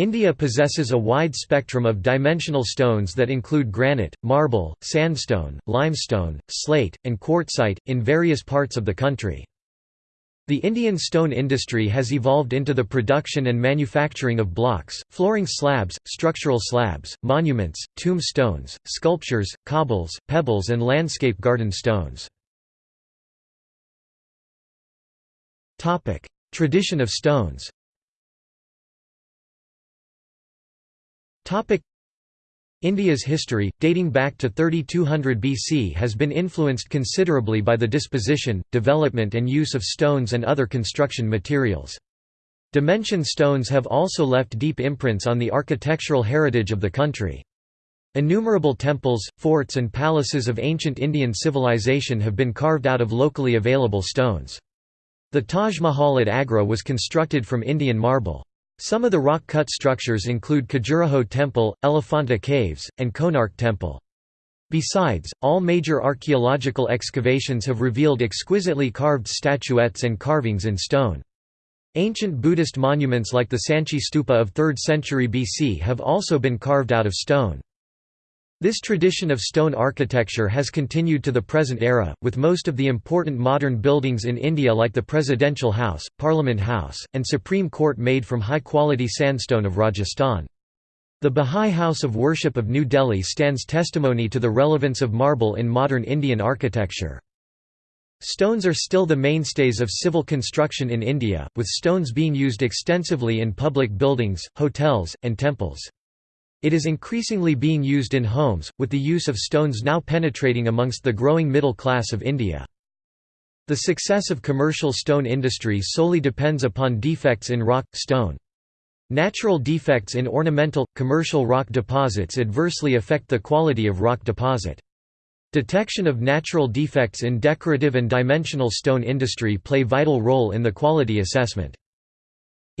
India possesses a wide spectrum of dimensional stones that include granite, marble, sandstone, limestone, slate, and quartzite, in various parts of the country. The Indian stone industry has evolved into the production and manufacturing of blocks, flooring slabs, structural slabs, monuments, tombstones, sculptures, cobbles, pebbles and landscape garden stones. Tradition of stones India's history, dating back to 3200 BC has been influenced considerably by the disposition, development and use of stones and other construction materials. Dimension stones have also left deep imprints on the architectural heritage of the country. Innumerable temples, forts and palaces of ancient Indian civilization have been carved out of locally available stones. The Taj Mahal at Agra was constructed from Indian marble. Some of the rock-cut structures include Khajuraho Temple, Elephanta Caves, and Konark Temple. Besides, all major archaeological excavations have revealed exquisitely carved statuettes and carvings in stone. Ancient Buddhist monuments like the Sanchi Stupa of 3rd century BC have also been carved out of stone. This tradition of stone architecture has continued to the present era, with most of the important modern buildings in India like the Presidential House, Parliament House, and Supreme Court made from high-quality sandstone of Rajasthan. The Bahá'í House of Worship of New Delhi stands testimony to the relevance of marble in modern Indian architecture. Stones are still the mainstays of civil construction in India, with stones being used extensively in public buildings, hotels, and temples. It is increasingly being used in homes, with the use of stones now penetrating amongst the growing middle class of India. The success of commercial stone industry solely depends upon defects in rock, stone. Natural defects in ornamental, commercial rock deposits adversely affect the quality of rock deposit. Detection of natural defects in decorative and dimensional stone industry play vital role in the quality assessment.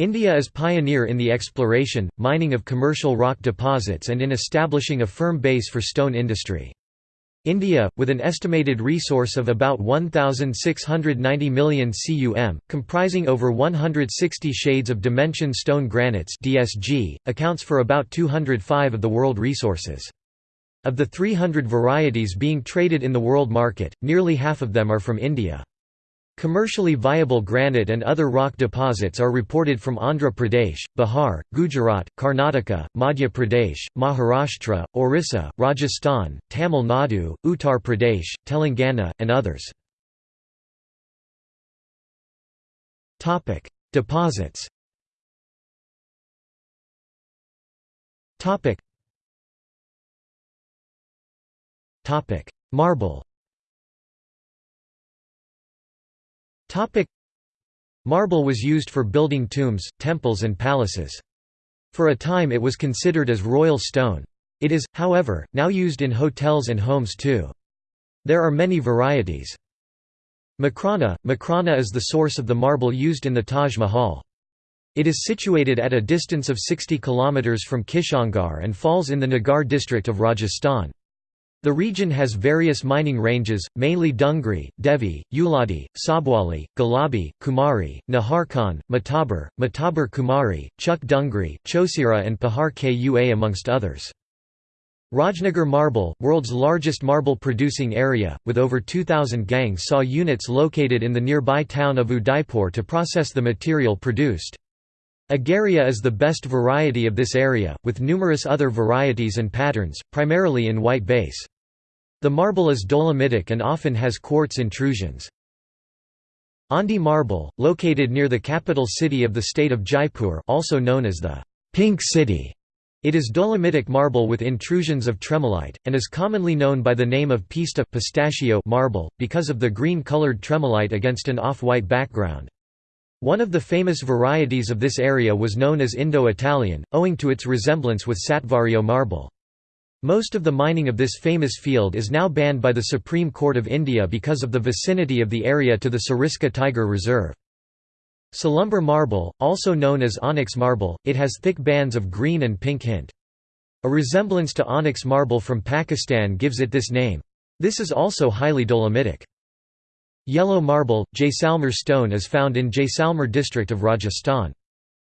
India is pioneer in the exploration, mining of commercial rock deposits and in establishing a firm base for stone industry. India, with an estimated resource of about 1,690 million cum, comprising over 160 shades of dimension stone granites DSG, accounts for about 205 of the world resources. Of the 300 varieties being traded in the world market, nearly half of them are from India. Commercially viable granite and other rock deposits are reported from Andhra Pradesh, Bihar, Gujarat, Karnataka, Madhya Pradesh, Maharashtra, Orissa, Rajasthan, Tamil Nadu, Uttar Pradesh, Telangana, and others. Deposits Marble Topic Marble was used for building tombs, temples and palaces. For a time it was considered as royal stone. It is, however, now used in hotels and homes too. There are many varieties. Makrana – Makrana is the source of the marble used in the Taj Mahal. It is situated at a distance of 60 km from Kishangarh and falls in the Nagaur district of Rajasthan. The region has various mining ranges, mainly Dungri, Devi, Uladi, Sabwali, Galabi, Kumari, Naharkhan, Matabar, Matabar Kumari, Chuk Dungri, Chosira and Pahar Kua amongst others. Rajnagar Marble, world's largest marble-producing area, with over 2,000 gangs saw units located in the nearby town of Udaipur to process the material produced. Agaria is the best variety of this area, with numerous other varieties and patterns, primarily in white base. The marble is dolomitic and often has quartz intrusions. Andi marble, located near the capital city of the state of Jaipur also known as the Pink City. It is dolomitic marble with intrusions of tremolite, and is commonly known by the name of pista pistachio marble, because of the green-colored tremolite against an off-white background. One of the famous varieties of this area was known as Indo-Italian, owing to its resemblance with Statuario marble. Most of the mining of this famous field is now banned by the Supreme Court of India because of the vicinity of the area to the Sariska Tiger Reserve. Salumber marble, also known as onyx marble, it has thick bands of green and pink hint. A resemblance to onyx marble from Pakistan gives it this name. This is also highly dolomitic. Yellow marble, Jaisalmer stone is found in Jaisalmer district of Rajasthan.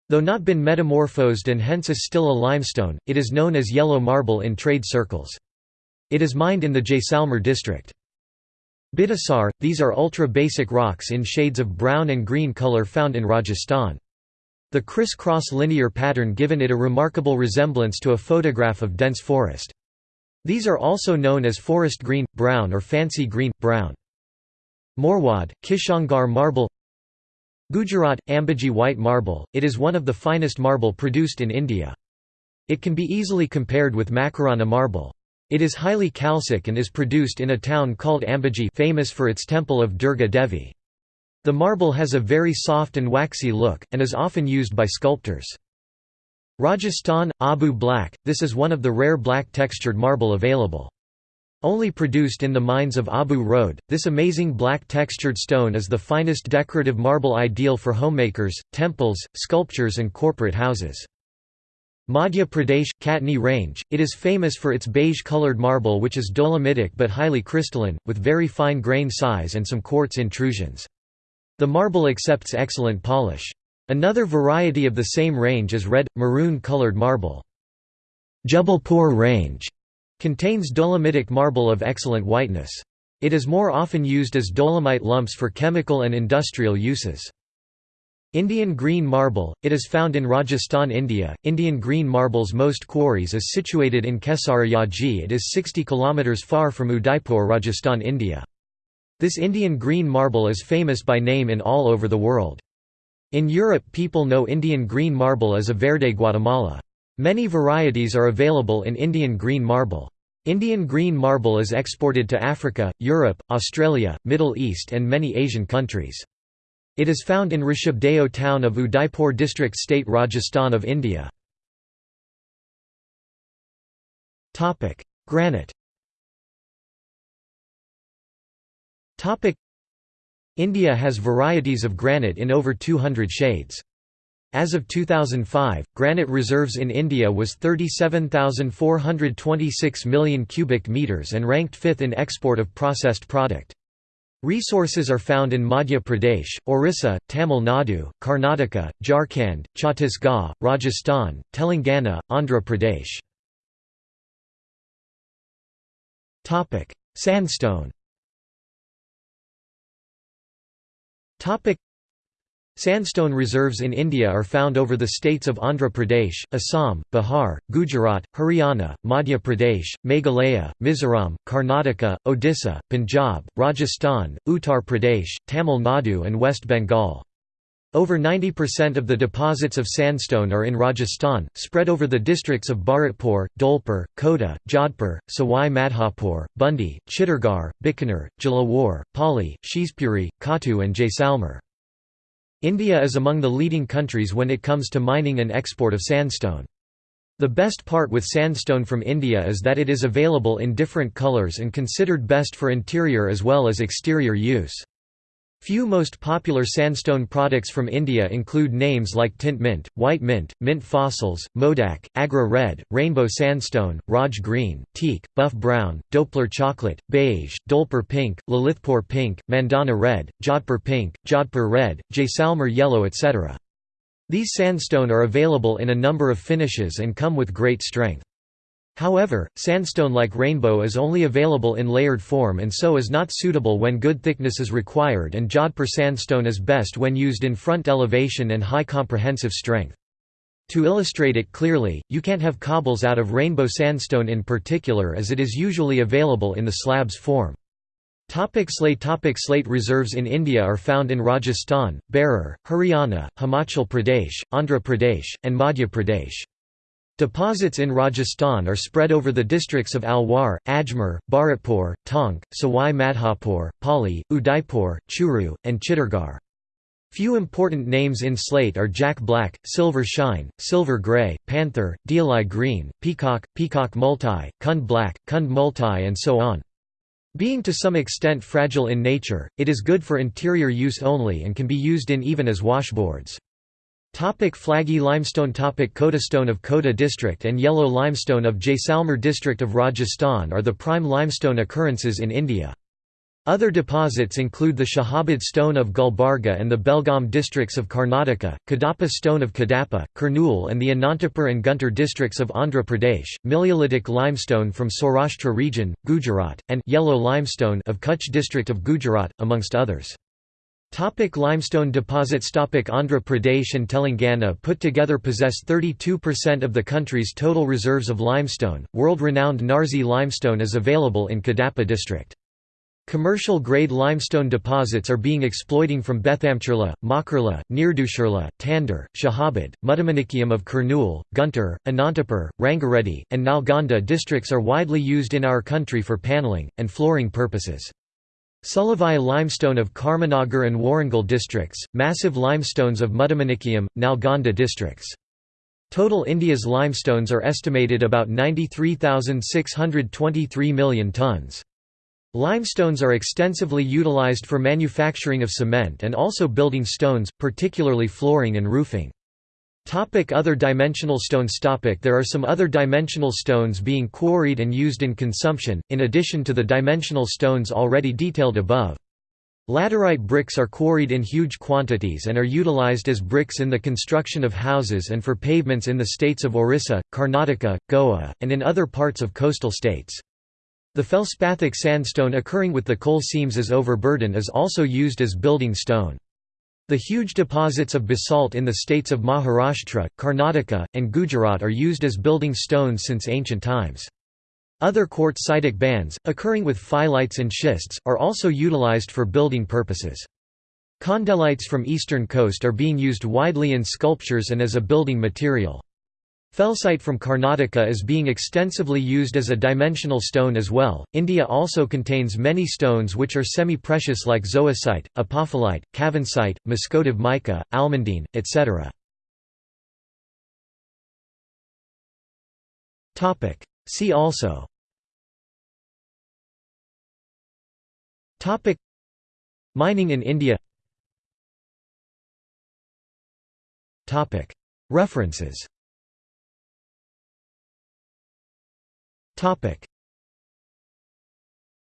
Though not been metamorphosed and hence is still a limestone, it is known as yellow marble in trade circles. It is mined in the Jaisalmer district. Bidasar – These are ultra-basic rocks in shades of brown and green color found in Rajasthan. The criss-cross linear pattern given it a remarkable resemblance to a photograph of dense forest. These are also known as forest green, brown or fancy green, brown. Morwad, Kishangarh marble Gujarat – Ambaji white marble, it is one of the finest marble produced in India. It can be easily compared with Makrana marble. It is highly calcic and is produced in a town called Ambaji famous for its temple of Durga Devi. The marble has a very soft and waxy look, and is often used by sculptors. Rajasthan – Abu Black, this is one of the rare black textured marble available. Only produced in the mines of Abu Road, this amazing black textured stone is the finest decorative marble ideal for homemakers, temples, sculptures and corporate houses. Madhya Pradesh – Katni Range, it is famous for its beige-colored marble which is dolomitic but highly crystalline, with very fine grain size and some quartz intrusions. The marble accepts excellent polish. Another variety of the same range is red, maroon-colored marble. Jabalpur Range Contains dolomitic marble of excellent whiteness. It is more often used as dolomite lumps for chemical and industrial uses. Indian green marble, it is found in Rajasthan, India. Indian green marble's most quarries is situated in Kesariyaji. It is 60 km far from Udaipur, Rajasthan, India. This Indian green marble is famous by name in all over the world. In Europe people know Indian green marble as a Verde Guatemala. Many varieties are available in Indian green marble. Indian green marble is exported to Africa, Europe, Australia, Middle East and many Asian countries. It is found in Rishabdeo town of Udaipur district state Rajasthan of India. Granite India has varieties of granite in over 200 shades. As of 2005, granite reserves in India was 37,426 million cubic meters and ranked fifth in export of processed product. Resources are found in Madhya Pradesh, Orissa, Tamil Nadu, Karnataka, Jharkhand, Chhattisgarh, Rajasthan, Telangana, Andhra Pradesh. Sandstone Sandstone reserves in India are found over the states of Andhra Pradesh, Assam, Bihar, Gujarat, Haryana, Madhya Pradesh, Meghalaya, Mizoram, Karnataka, Odisha, Punjab, Rajasthan, Uttar Pradesh, Tamil Nadu and West Bengal. Over 90% of the deposits of sandstone are in Rajasthan, spread over the districts of Bharatpur, Dholpur, Kota, Jodhpur, Sawai Madhopur, Bundi, Chittorgarh, Bikaner, Jalore, Pali, Shivpuri, Khatu and Jaisalmer. India is among the leading countries when it comes to mining and export of sandstone. The best part with sandstone from India is that it is available in different colours and considered best for interior as well as exterior use. Few most popular sandstone products from India include names like Tint Mint, White Mint, Mint Fossils, Modak, Agra Red, Rainbow Sandstone, Raj Green, Teak, Buff Brown, Dholpur Chocolate, Beige, Dholpur Pink, Lalitpur Pink, Mandana Red, Jodhpur Pink, Jodhpur Red, Jaisalmer Yellow etc. These sandstone are available in a number of finishes and come with great strength. However, sandstone like rainbow is only available in layered form and so is not suitable when good thickness is required and Jodhpur sandstone is best when used in front elevation and high comprehensive strength. To illustrate it clearly, you can't have cobbles out of rainbow sandstone in particular as it is usually available in the slabs form. Topic slate Topic Slate reserves in India are found in Rajasthan, Berar, Haryana, Himachal Pradesh, Andhra Pradesh, and Madhya Pradesh. Deposits in Rajasthan are spread over the districts of Alwar, Ajmer, Bharatpur, Tonk, Sawai Madhopur, Pali, Udaipur, Churu, and Chittorgarh. Few important names in slate are Jack Black, Silver Shine, Silver Grey, Panther, Deoli Green, Peacock, Peacock Multi, Kund Black, Kund Multi and so on. Being to some extent fragile in nature, it is good for interior use only and can be used in even as washboards. Topic Flaggy limestone Topic Kota stone of Kota district and yellow limestone of Jaisalmer district of Rajasthan are the prime limestone occurrences in India. Other deposits include the Shahabad stone of Gulbarga and the Belgaum districts of Karnataka, Kadapa stone of Kadapa, Kurnool and the Anantapur and Guntur districts of Andhra Pradesh, Miliolitic limestone from Saurashtra region, Gujarat, and yellow limestone of Kutch district of Gujarat, amongst others. Topic limestone deposits Topic Andhra Pradesh and Telangana put together possess 32% of the country's total reserves of limestone. World-renowned Narji limestone is available in Kadapa district. Commercial-grade limestone deposits are being exploiting from Bethamchirla, Makurla, Neerdushirla, Tandur, Shahabad, Muttamanikyam of Kurnool, Guntur, Anantapur, Rangareddy, and Nalgonda districts are widely used in our country for paneling, and flooring purposes. Sulavai limestone of Karimnagar and Warangal districts, massive limestones of Muttamanikyam, Nalgonda districts. Total India's limestones are estimated about 93,623 million tonnes. Limestones are extensively utilized for manufacturing of cement and also building stones, particularly flooring and roofing. Topic other dimensional stones topic There are some other dimensional stones being quarried and used in consumption, in addition to the dimensional stones already detailed above. Laterite bricks are quarried in huge quantities and are utilized as bricks in the construction of houses and for pavements in the states of Orissa, Karnataka, Goa, and in other parts of coastal states. The feldspathic sandstone occurring with the coal seams as overburden is also used as building stone. The huge deposits of basalt in the states of Maharashtra, Karnataka, and Gujarat are used as building stones since ancient times. Other quartzitic bands, occurring with phyllites and schists, are also utilized for building purposes. Khondalites from eastern coast are being used widely in sculptures and as a building material. Felsite from Karnataka is being extensively used as a dimensional stone as well. India also contains many stones which are semi precious like zoisite, apophyllite, cavansite, muscovite mica, almandine, etc. See also. Mining in India. References Topic: